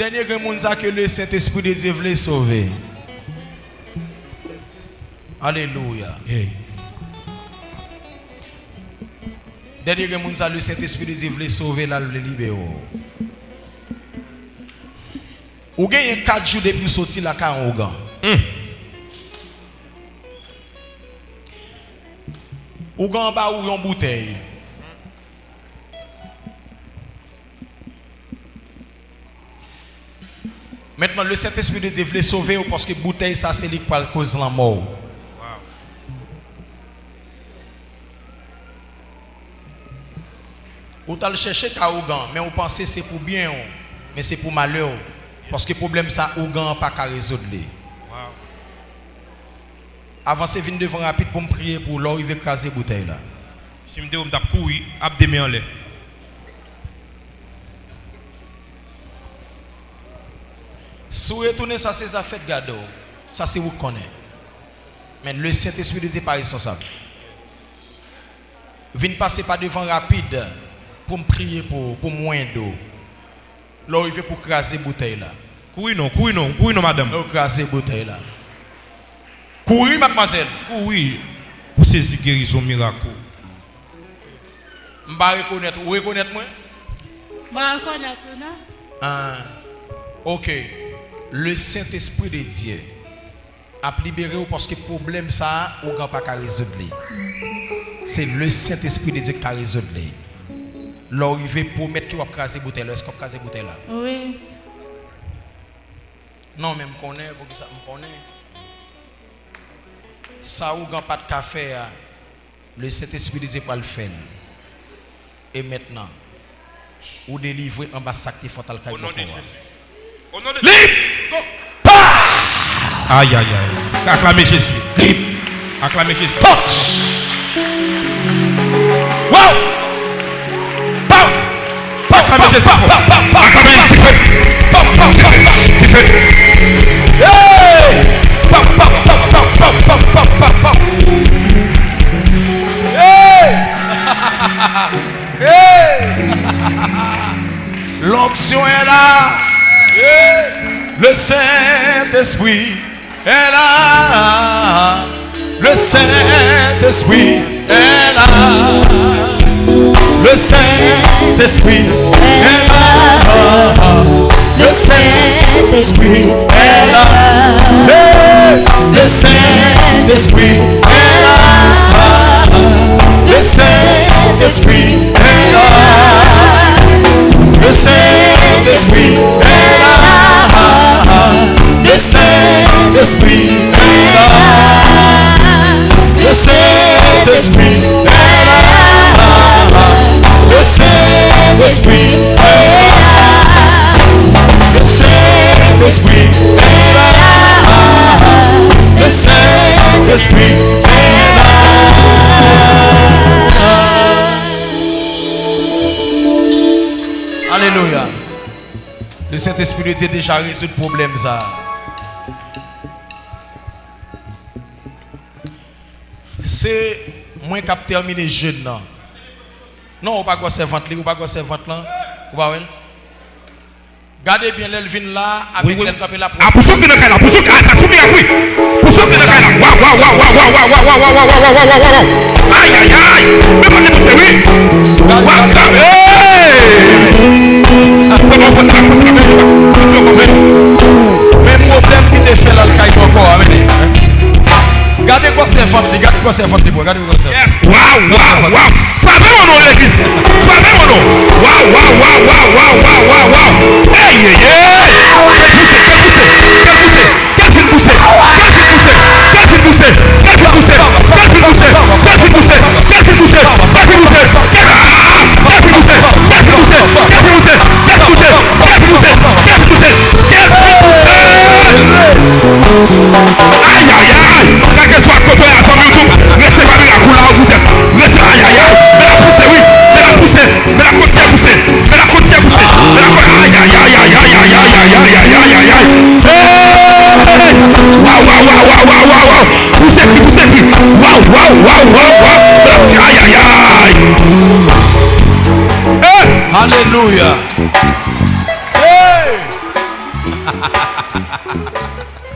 Dernier que monde ça que le Saint-Esprit de Dieu voulait sauver. Alléluia. Hey. Dernier que monde le Saint-Esprit de Dieu voulait sauver là le libérer. Ou gagne 4 jours depuis sortir la caille en Ogan. Hmm. Ou en bas ou yon bouteille. Maintenant, le Saint-Esprit de Dieu voulait sauver parce que bouteille, ça, c'est lui qui cause la mort. Ou t'as le chercher qu'à Ougan, mais vous pensez c'est pour bien, mais c'est pour malheur. Parce que le problème, ça, Ougan pas qu'à résoudre. li. Avancez, venez devant rapide pour me prier pour l'or, il veut craser la bouteille là. Si je me dis que courir, ap demi Si vous retournez, ça c'est ça fait garde. Ça c'est vous connaissez. Mais le Saint-Esprit de Dieu n'est pas responsable. Venez passer par devant rapide pour me prier pour, pour moins d'eau. Là, il fait pour craser bouteille là. Courir non, courir non, courir non, madame. Pour craser bouteille là. Courir, mademoiselle. Courir pour saisir guérison miracle. Je vais reconnaître. Vous reconnaissez moi Je vais reconnaître. Non? Ah, ok. Le Saint-Esprit de Dieu a libéré parce que le problème ça, vous n'avez pas qu'à résoudre. C'est le Saint-Esprit de Dieu qui a résoudre. L'arrivée pour mettre qui va craser bouteille là, est-ce qu'on craser bouteille là? Oui. Non, mais je connais, pour que ça me connaît. Ça ou pas de café, ah, le Saint-Esprit de Dieu va le faire. Et maintenant, ou délivrer en bas sac qui faut le Au nom de cailler. Jésus. Libre. Pas. Aïe, aïe, aïe. Acclamez Jésus. Libre. Acclamez Jésus. Touch. Wow. Pow. Acclamez Jésus. Acclamez Jésus. Jésus. Le Saint-Esprit est là. Le Saint-Esprit est là. Le Saint-Esprit est là. Le Saint-Esprit est là. Le Saint-Esprit Alléluia. Le Saint-Esprit de Dieu déjà résolu le problème ça. C'est moi qui ai terminé jeune. Non, on pas quoi servante on pas quoi servante là. Ou pas? Gardez bien l'elvin là avec oui, oui. l'elcapé la pour ceux qui ne caillent pas, pour ceux qui ne caillent pas, pour ceux qui ne caillent pas. Waouh, waouh, waouh, waouh, waouh, waouh, waouh, waouh, waouh, waouh, waouh. Aïe, aïe, aïe. Mais pas les oui. Waouh, wow, wow, wow, wow. That's ay, ay, ay. Hey. Eh, hallelujah. Hey.